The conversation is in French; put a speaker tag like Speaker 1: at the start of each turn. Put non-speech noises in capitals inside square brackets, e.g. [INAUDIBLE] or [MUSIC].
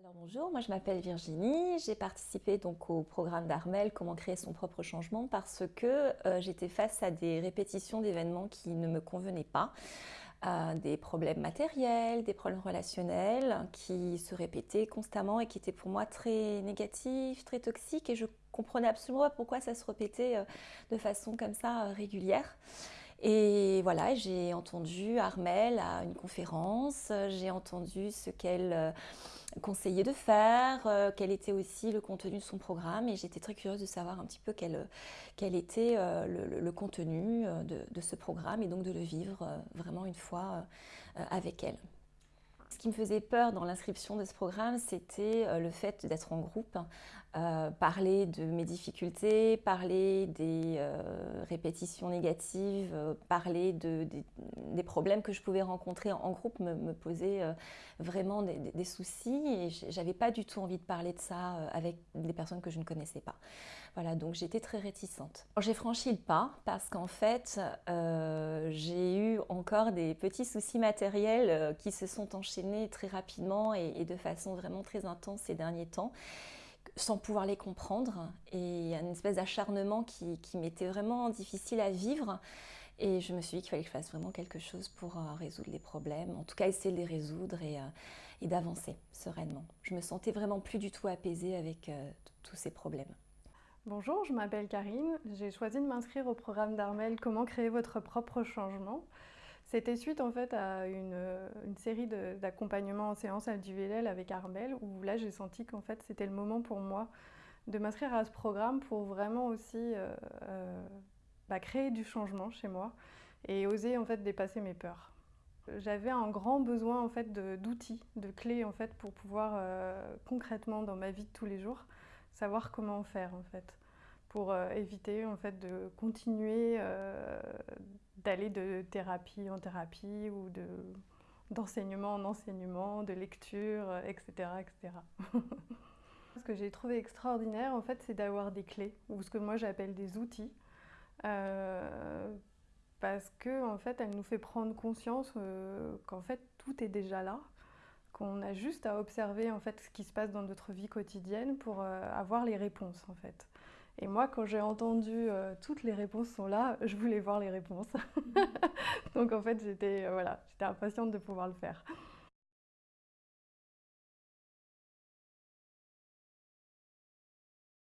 Speaker 1: Alors bonjour, moi je m'appelle Virginie, j'ai participé donc au programme d'Armel Comment créer son propre changement parce que euh, j'étais face à des répétitions d'événements qui ne me convenaient pas, euh, des problèmes matériels, des problèmes relationnels qui se répétaient constamment et qui étaient pour moi très négatifs, très toxiques et je comprenais absolument pas pourquoi ça se répétait euh, de façon comme ça régulière. Et voilà, j'ai entendu Armel à une conférence, j'ai entendu ce qu'elle euh, conseillait de faire, euh, quel était aussi le contenu de son programme et j'étais très curieuse de savoir un petit peu quel, était euh, le, contenu de, ce programme et donc de le vivre vraiment une fois avec elle. Ce qui me faisait peur dans l'inscription de ce programme, c'était euh, le fait d'être en groupe, euh, parler de mes difficultés, parler des euh, répétitions négatives, parler de, des, problèmes que je pouvais rencontrer en, groupe me, me posait vraiment des, soucis et j'avais pas du tout envie de parler de ça avec des personnes que je ne connaissais pas. Voilà, donc j'étais très réticente. J'ai franchi le pas parce qu'en fait, j'ai eu encore des petits soucis matériels qui se sont enchaînés très rapidement et, de façon vraiment très intense ces derniers temps sans pouvoir les comprendre et une espèce d'acharnement qui, m'était vraiment difficile à vivre et je me suis dit qu'il fallait que je fasse vraiment quelque chose pour euh, résoudre les problèmes, en tout cas essayer de les résoudre et, euh, d'avancer sereinement. Je me sentais vraiment plus du tout apaisée avec euh, tous ces problèmes.
Speaker 2: Bonjour, je m'appelle Karine. J'ai choisi de m'inscrire au programme d'Armel Comment créer votre propre changement. C'était suite en fait à une, série d'accompagnements en séance individuelle avec Armel où là j'ai senti qu'en fait c'était le moment pour moi de m'inscrire à ce programme pour vraiment aussi euh, euh, bah, créer du changement chez moi et oser en fait dépasser mes peurs. J'avais un grand besoin en fait d'outils, de, clés en fait pour pouvoir euh, concrètement dans ma vie de tous les jours savoir comment faire en fait pour éviter en fait de continuer d'aller de thérapie en thérapie ou d'enseignement en enseignement, de lecture, etc. etc. [LAUGHS] ce que j'ai trouvé extraordinaire, en fait, c'est d'avoir des clés, ou ce que moi j'appelle des outils, euh, parce que en fait, elle nous fait prendre conscience euh, qu'en fait, tout est déjà là, qu'on a juste à observer en fait ce qui se passe dans notre vie quotidienne pour euh, avoir les réponses, en fait. Et moi, quand j'ai entendu euh, toutes les réponses sont là, je voulais voir les réponses. [LAUGHS] Donc en fait, j'étais euh, voilà, impatiente de pouvoir le faire.